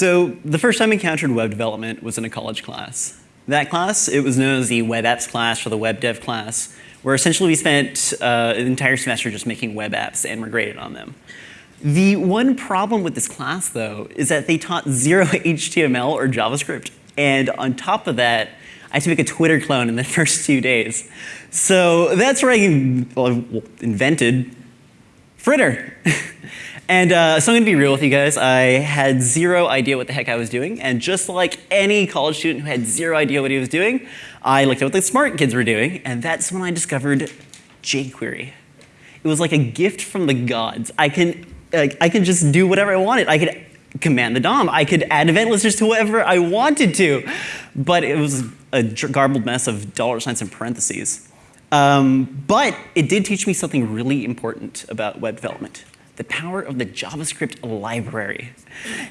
So the first time I encountered web development was in a college class. That class, it was known as the web apps class or the web dev class, where essentially we spent uh, an entire semester just making web apps and we're graded on them. The one problem with this class, though, is that they taught zero HTML or JavaScript. And on top of that, I had to make a Twitter clone in the first two days. So that's where I invented Fritter. and uh, so I'm going to be real with you guys. I had zero idea what the heck I was doing. And just like any college student who had zero idea what he was doing, I looked at what the smart kids were doing. And that's when I discovered jQuery. It was like a gift from the gods. I can like, I could just do whatever I wanted. I could command the DOM. I could add event listers to whatever I wanted to. But it was a garbled mess of dollar signs and parentheses. Um, but it did teach me something really important about web development. The power of the JavaScript library.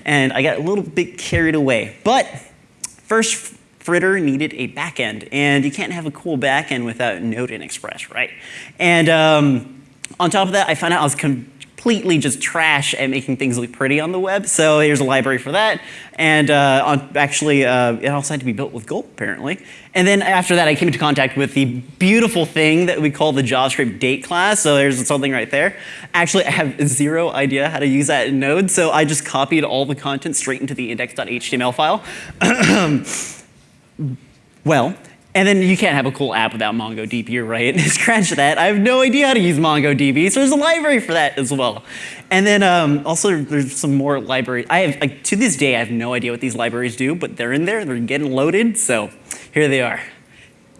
And I got a little bit carried away. But first, Fritter needed a backend. And you can't have a cool backend without Node and Express, right? And um, on top of that, I found out I was completely just trash at making things look pretty on the web. So here's a library for that. And uh, on, actually, uh, it also had to be built with Gulp, apparently. And then after that, I came into contact with the beautiful thing that we call the JavaScript date class. So there's something right there. Actually, I have zero idea how to use that in Node. So I just copied all the content straight into the index.html file. well, and then you can't have a cool app without MongoDB, right? Scratch that. I have no idea how to use MongoDB, so there's a library for that as well. And then um, also there's some more libraries. I have, like, to this day, I have no idea what these libraries do, but they're in there, they're getting loaded, so here they are.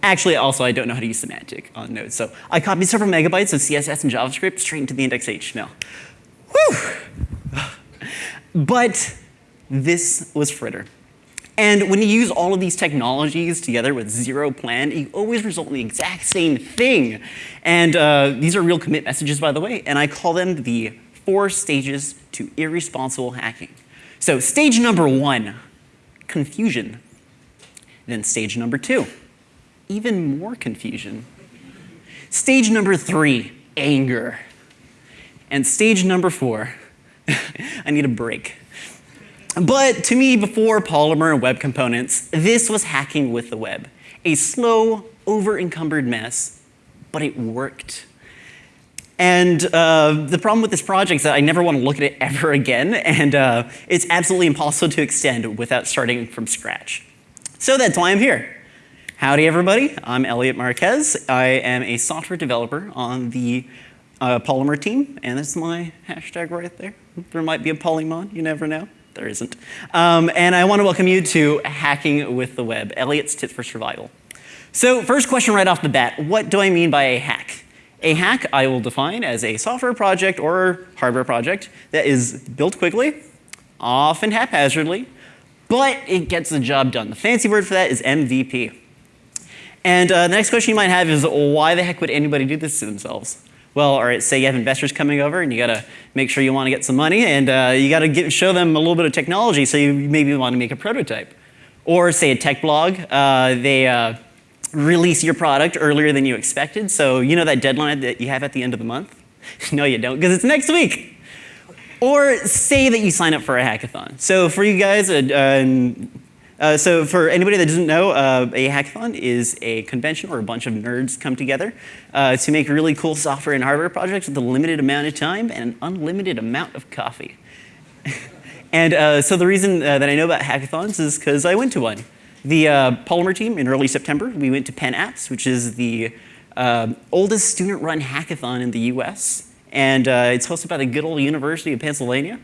Actually, also, I don't know how to use semantic on Node, so I copied several megabytes of CSS and JavaScript straight into the index.html. Whew! But this was Fritter. And when you use all of these technologies together with zero plan, you always result in the exact same thing. And uh, these are real commit messages, by the way, and I call them the four stages to irresponsible hacking. So stage number one, confusion. Then stage number two, even more confusion. Stage number three, anger. And stage number four, I need a break. But to me, before Polymer and web components, this was hacking with the web. A slow, over-encumbered mess, but it worked. And uh, the problem with this project is that I never want to look at it ever again, and uh, it's absolutely impossible to extend without starting from scratch. So that's why I'm here. Howdy, everybody. I'm Elliot Marquez. I am a software developer on the uh, Polymer team, and that's my hashtag right there. There might be a Polymon, you never know there isn't. Um, and I want to welcome you to Hacking with the Web, Elliot's Tips for Survival. So first question right off the bat, what do I mean by a hack? A hack I will define as a software project or hardware project that is built quickly, often haphazardly, but it gets the job done. The fancy word for that is MVP. And uh, the next question you might have is why the heck would anybody do this to themselves? Well, all right, say you have investors coming over and you got to make sure you want to get some money and uh, you got to show them a little bit of technology so you maybe want to make a prototype. Or say a tech blog, uh, they uh, release your product earlier than you expected. So you know that deadline that you have at the end of the month? no, you don't, because it's next week. Or say that you sign up for a hackathon. So for you guys, uh, uh, so for anybody that doesn't know, uh, a hackathon is a convention where a bunch of nerds come together uh, to make really cool software and hardware projects with a limited amount of time and an unlimited amount of coffee. and uh, so the reason uh, that I know about hackathons is because I went to one. The uh, Polymer team in early September, we went to PennApps, which is the oldest student-run hackathon in the US. And it's hosted by the good old University of Pennsylvania.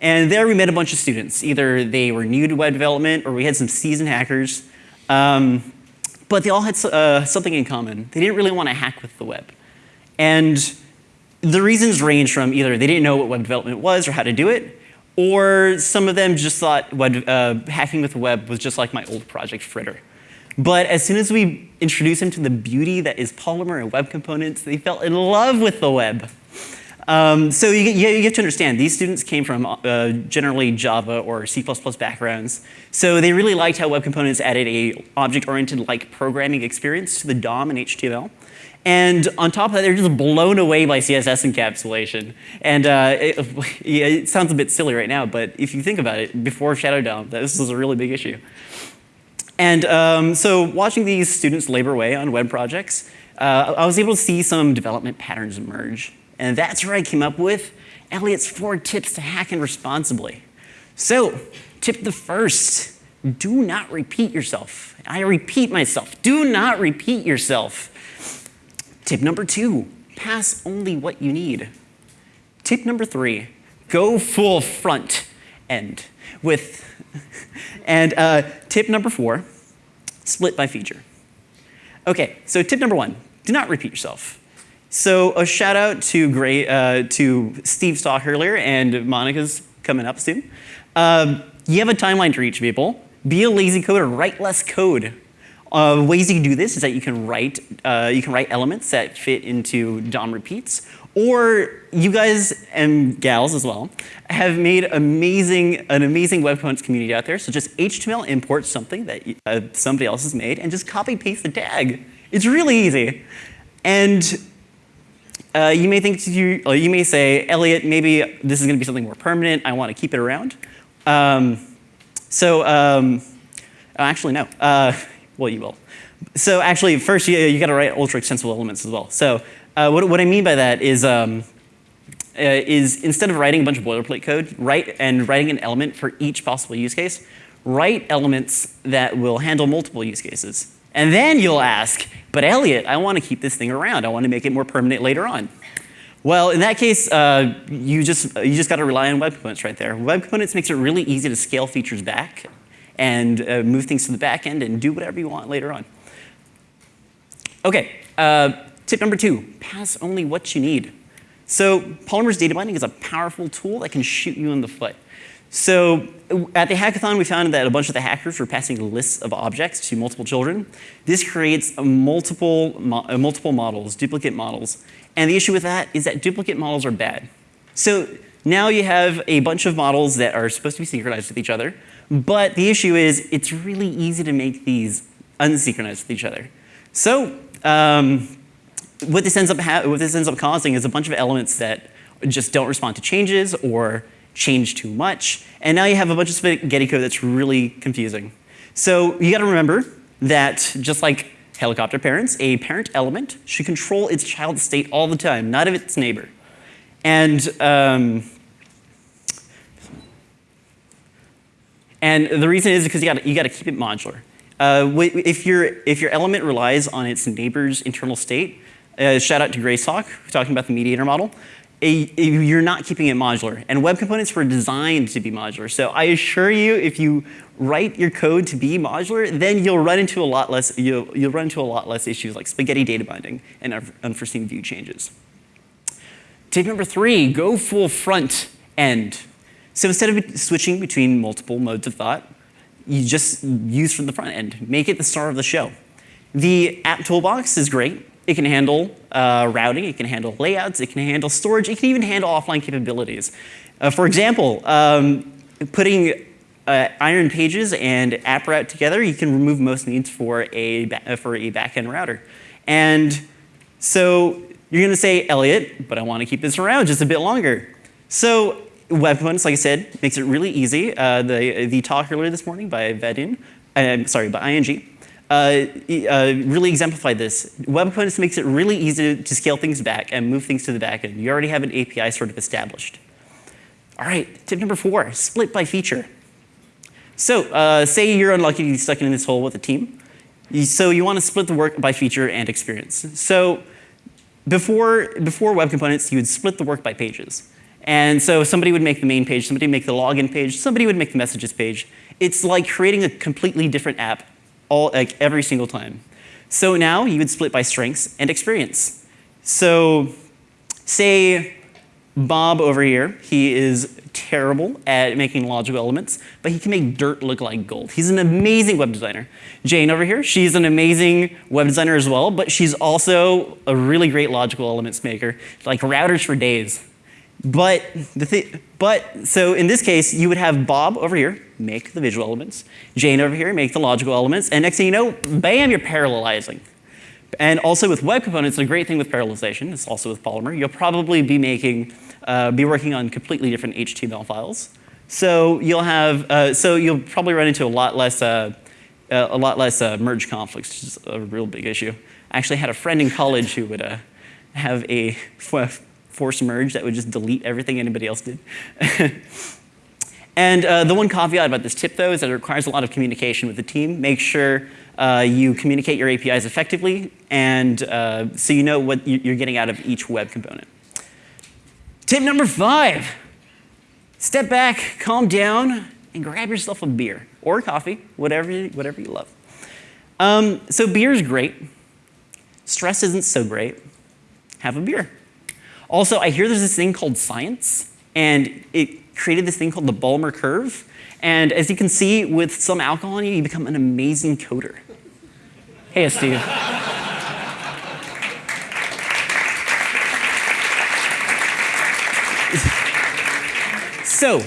And there we met a bunch of students. Either they were new to web development or we had some seasoned hackers. Um, but they all had uh, something in common. They didn't really want to hack with the web. And the reasons range from either they didn't know what web development was or how to do it, or some of them just thought web, uh, hacking with the web was just like my old project Fritter. But as soon as we introduced them to the beauty that is Polymer and web components, they fell in love with the web. Um, so you, you, have to understand, these students came from uh, generally Java or C++ backgrounds. So they really liked how Web Components added a object-oriented like programming experience to the DOM and HTML. And on top of that, they're just blown away by CSS encapsulation. And uh, it, yeah, it, sounds a bit silly right now, but if you think about it, before Shadow DOM, this was a really big issue. And um, so watching these students labor away on web projects, uh, I was able to see some development patterns emerge. And that's where I came up with Elliot's four tips to hacking responsibly. So, tip the first, do not repeat yourself. I repeat myself, do not repeat yourself. Tip number two, pass only what you need. Tip number three, go full front end with, and uh, tip number four, split by feature. Okay, so tip number one, do not repeat yourself. So a shout out to Gray, uh, to Steve Stock earlier and Monica's coming up soon. Um, you have a timeline to reach people. Be a lazy coder, write less code. Uh, ways you can do this is that you can write uh, you can write elements that fit into DOM repeats, or you guys and gals as well have made amazing an amazing web components community out there. So just HTML import something that uh, somebody else has made and just copy paste the tag. It's really easy, and uh, you may think you, you may say, Elliot, maybe this is going to be something more permanent. I want to keep it around. Um, so um, oh, actually, no. Uh, well, you will. So actually, first you, you got to write ultra extensible elements as well. So uh, what, what I mean by that is, um, uh, is instead of writing a bunch of boilerplate code, write and writing an element for each possible use case, write elements that will handle multiple use cases. And then you'll ask, but Elliot, I want to keep this thing around. I want to make it more permanent later on. Well, in that case, uh, you just, you just got to rely on web components right there. Web components makes it really easy to scale features back and uh, move things to the back end and do whatever you want later on. Okay, uh, tip number two, pass only what you need. So Polymer's data binding is a powerful tool that can shoot you in the foot. So at the hackathon, we found that a bunch of the hackers were passing lists of objects to multiple children. This creates multiple, multiple models, duplicate models. And the issue with that is that duplicate models are bad. So now you have a bunch of models that are supposed to be synchronized with each other. But the issue is it's really easy to make these unsynchronized with each other. So um, what, this ends up what this ends up causing is a bunch of elements that just don't respond to changes or change too much. And now you have a bunch of spaghetti code that's really confusing. So you got to remember that just like helicopter parents, a parent element should control its child state all the time, not of its neighbor. And um, and the reason is because you got you to keep it modular. Uh, if your if your element relies on its neighbor's internal state, uh, shout out to Graysock talking about the mediator model a, a, you're not keeping it modular. And web components were designed to be modular. So I assure you, if you write your code to be modular, then you'll run into a lot less, you'll, you'll run into a lot less issues like spaghetti data binding and unforeseen view changes. Tip number three, go full front end. So instead of switching between multiple modes of thought, you just use from the front end. Make it the star of the show. The app toolbox is great. It can handle uh, routing, it can handle layouts, it can handle storage, it can even handle offline capabilities. Uh, for example, um, putting uh, iron pages and app route together, you can remove most needs for a, for a backend router. And so you're going to say, Elliot, but I want to keep this around just a bit longer. So web components, like I said, makes it really easy. Uh, the, the talk earlier this morning by Vedin, uh, sorry, by ING, uh, uh, really exemplify this. Web components makes it really easy to scale things back and move things to the back end. You already have an API sort of established. All right, tip number four, split by feature. So uh, say you're unlucky to be stuck in this hole with a team. So you want to split the work by feature and experience. So before, before web components, you would split the work by pages. And so somebody would make the main page, somebody would make the login page, somebody would make the messages page. It's like creating a completely different app all, like every single time. So now you would split by strengths and experience. So say Bob over here, he is terrible at making logical elements, but he can make dirt look like gold. He's an amazing web designer. Jane over here, she's an amazing web designer as well, but she's also a really great logical elements maker, like routers for days. But the thing, but so in this case, you would have Bob over here make the visual elements, Jane over here make the logical elements, and next thing you know, bam, you're parallelizing. And also with web components, the great thing with parallelization, it's also with Polymer, you'll probably be making, uh, be working on completely different HTML files. So you'll have, uh, so you'll probably run into a lot less, uh, uh a lot less uh, merge conflicts, which is a real big issue. I actually had a friend in college who would uh, have a force merge that would just delete everything anybody else did. and the one caveat about this tip, though, is that it requires a lot of communication with the team. Make sure uh, you communicate your APIs effectively, and uh, so you know what you're getting out of each web component. Tip number five, step back, calm down, and grab yourself a beer or coffee, whatever, whatever you love. Um, so beer is great. Stress isn't so great. Have a beer. Also, I hear there's this thing called science, and it created this thing called the Ballmer curve. And as you can see, with some alcohol in you, you become an amazing coder. Hey, Steve. so,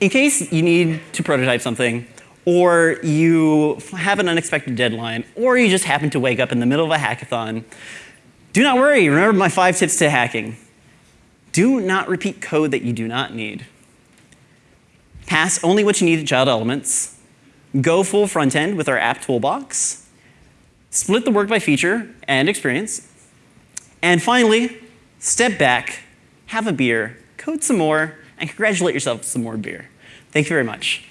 in case you need to prototype something, or you have an unexpected deadline, or you just happen to wake up in the middle of a hackathon, do not worry. Remember my five tips to hacking. Do not repeat code that you do not need. Pass only what you need to child elements. Go full front end with our app toolbox. Split the work by feature and experience. And finally, step back, have a beer, code some more, and congratulate yourself some more beer. Thank you very much.